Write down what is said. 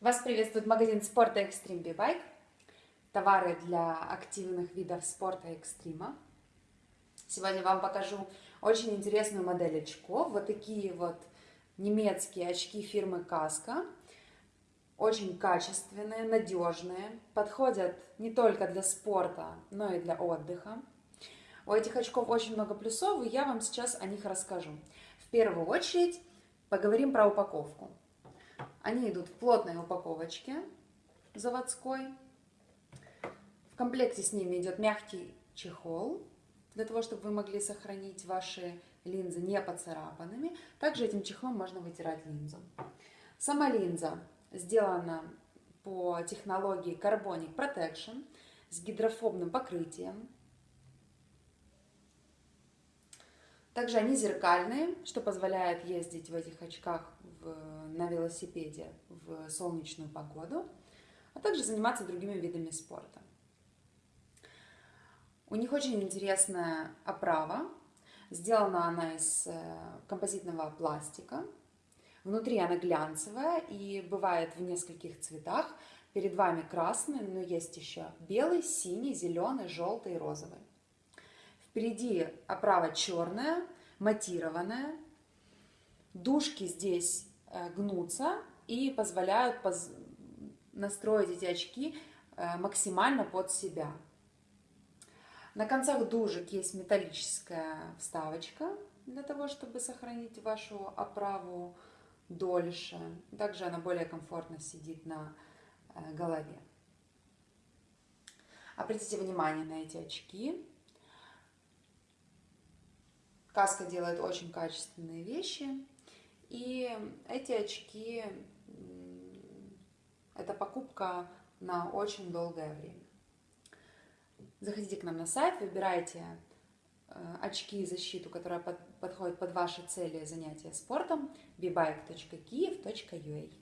Вас приветствует магазин спорта Extreme B-Bike. Товары для активных видов спорта и экстрима. Сегодня вам покажу очень интересную модель очков. Вот такие вот немецкие очки фирмы Каска. Очень качественные, надежные. Подходят не только для спорта, но и для отдыха. У этих очков очень много плюсов, и я вам сейчас о них расскажу. В первую очередь поговорим про упаковку. Они идут в плотной упаковочке заводской. В комплекте с ними идет мягкий чехол, для того, чтобы вы могли сохранить ваши линзы не поцарапанными. Также этим чехлом можно вытирать линзу. Сама линза сделана по технологии Carbonic Protection с гидрофобным покрытием. Также они зеркальные, что позволяет ездить в этих очках в, на велосипеде в солнечную погоду, а также заниматься другими видами спорта. У них очень интересная оправа. Сделана она из э, композитного пластика. Внутри она глянцевая и бывает в нескольких цветах. Перед вами красный, но есть еще белый, синий, зеленый, желтый и розовый. Впереди оправа черная, матированная. Дужки здесь гнутся и позволяют настроить эти очки э, максимально под себя. На концах дужек есть металлическая вставочка для того, чтобы сохранить вашу оправу дольше. Также она более комфортно сидит на э, голове. Обратите внимание на эти очки. Каска делает очень качественные вещи. И эти очки – это покупка на очень долгое время. Заходите к нам на сайт, выбирайте э, очки и защиту, которая подходит под ваши цели занятия спортом, bebike.kiev.ua.